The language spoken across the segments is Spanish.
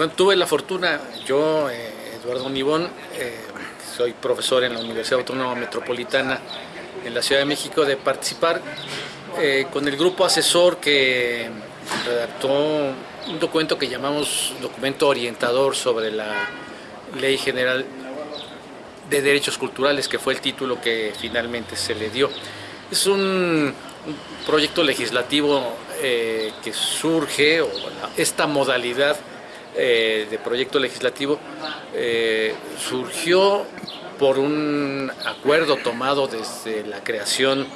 bueno, tuve la fortuna, yo, Eduardo Nibón, soy profesor en la Universidad Autónoma Metropolitana en la Ciudad de México, de participar con el grupo asesor que redactó un documento que llamamos documento orientador sobre la Ley General de Derechos Culturales, que fue el título que finalmente se le dio. Es un, proyecto legislativo eh, que surge, o esta modalidad eh, de proyecto legislativo eh, surgió por un acuerdo tomado desde la creación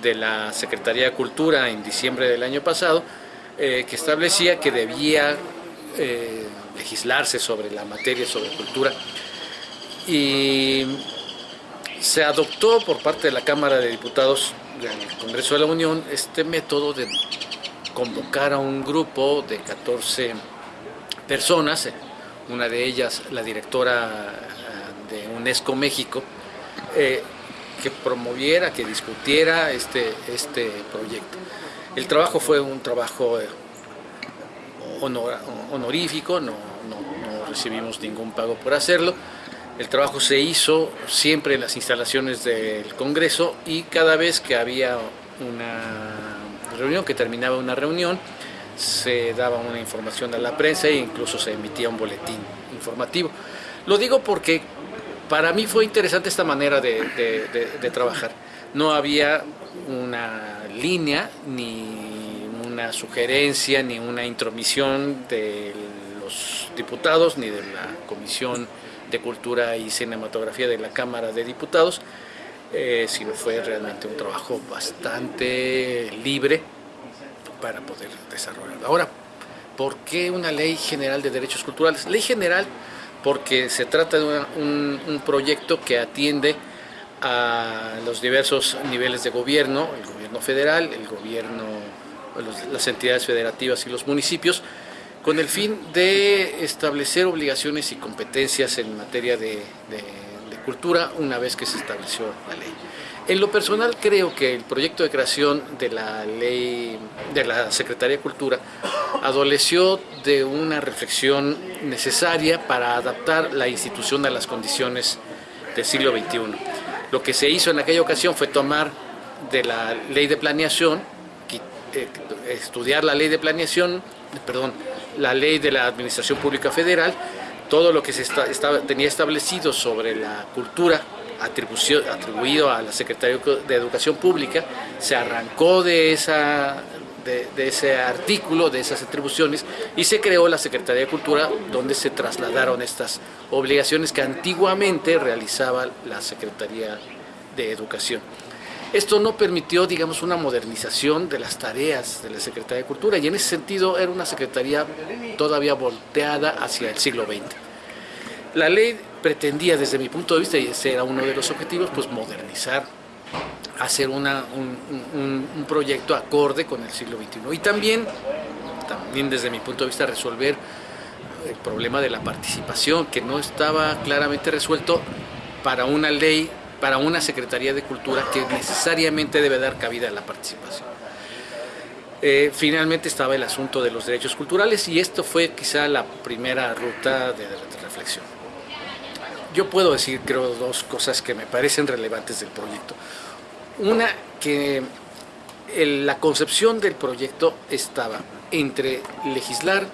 de la Secretaría de Cultura en diciembre del año pasado, que establecía que debía legislarse sobre la materia, sobre cultura, y se adoptó por parte de la Cámara de Diputados del Congreso de la Unión este método de convocar a un grupo de 14 personas, una de ellas la directora eh, de UNESCO México, eh, que promoviera, que discutiera este, este proyecto. El trabajo fue un trabajo eh, honorífico, no, no recibimos ningún pago por hacerlo, el trabajo se hizo siempre en las instalaciones del Congreso y cada vez que había una reunión, que terminaba una reunión, se daba una información a la prensa e incluso se emitía un boletín informativo. Lo digo porque para mí fue interesante esta manera de, trabajar. No había una línea, ni una sugerencia, ni una intromisión de los diputados, ni de la comisión de Cultura y Cinematografía de la Cámara de Diputados, eh, sino fue realmente un trabajo bastante libre para poder desarrollarlo. Ahora, ¿por qué una ley general de derechos culturales? Ley general porque se trata de un, proyecto que atiende a los diversos niveles de gobierno, el gobierno federal, el gobierno, las entidades federativas y los municipios, con el fin de establecer obligaciones y competencias en materia de, cultura una vez que se estableció la ley. En lo personal creo que el proyecto de creación de la ley de la Secretaría de Cultura adoleció de una reflexión necesaria para adaptar la institución a las condiciones del siglo XXI. Lo que se hizo en aquella ocasión fue tomar de la ley de planeación, eh, estudiar la ley de planeación, perdón, la ley de la Administración Pública Federal, todo lo que se tenía establecido sobre la cultura atribuido a la Secretaría de Educación Pública, se arrancó de, esa, de, ese artículo, de esas atribuciones, y se creó la Secretaría de Cultura, donde se trasladaron estas obligaciones que antiguamente realizaba la Secretaría de Educación. Esto no permitió, digamos, una modernización de las tareas de la Secretaría de Cultura y en ese sentido era una secretaría todavía volteada hacia el siglo XX. La ley pretendía, desde mi punto de vista, y ese era uno de los objetivos, pues modernizar, hacer una, un, proyecto acorde con el siglo XXI y también, también desde mi punto de vista resolver el problema de la participación que no estaba claramente resuelto para una ley para una Secretaría de Cultura que necesariamente debe dar cabida a la participación. Eh, finalmente estaba el asunto de los derechos culturales y esto fue quizá la primera ruta de, reflexión. Yo puedo decir, creo, dos cosas que me parecen relevantes del proyecto. Una, que la concepción del proyecto estaba entre legislar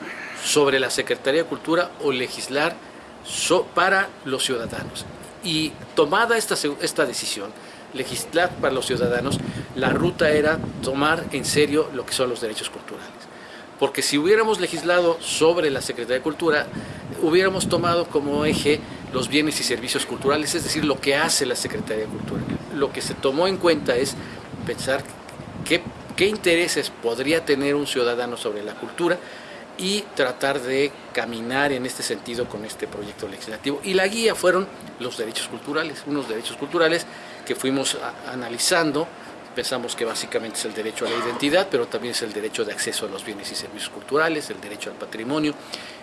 sobre la Secretaría de Cultura o legislar para los ciudadanos. Y tomada esta, esta decisión, legislar para los ciudadanos, la ruta era tomar en serio lo que son los derechos culturales. Porque si hubiéramos legislado sobre la Secretaría de Cultura, hubiéramos tomado como eje los bienes y servicios culturales, es decir, lo que hace la Secretaría de Cultura. Lo que se tomó en cuenta es pensar qué, qué intereses podría tener un ciudadano sobre la cultura y tratar de caminar en este sentido con este proyecto legislativo. Y la guía fueron los derechos culturales, unos derechos culturales que fuimos analizando, pensamos que básicamente es el derecho a la identidad, pero también es el derecho de acceso a los bienes y servicios culturales, el derecho al patrimonio,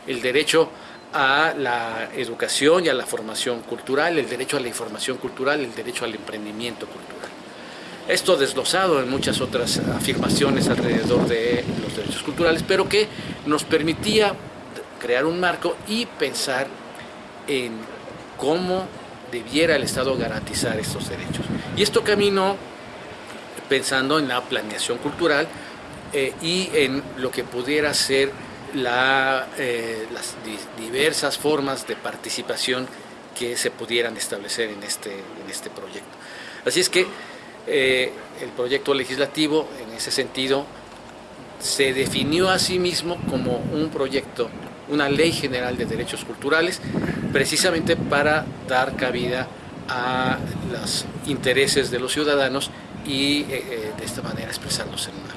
el derecho a la educación y a la formación cultural, el derecho a la información cultural, el derecho al emprendimiento cultural. Esto desglosado en muchas otras afirmaciones alrededor de los derechos culturales, pero que nos permitía crear un marco y pensar en cómo debiera el Estado garantizar estos derechos. Y esto caminó pensando en la planeación cultural eh, y en lo que pudiera ser eh, las diversas formas de participación que se pudieran establecer en este, en este proyecto. Así es que eh, el proyecto legislativo, en ese sentido, se definió a sí mismo como un proyecto, una ley general de derechos culturales, precisamente para dar cabida a los intereses de los ciudadanos y eh, de esta manera expresarlos en una.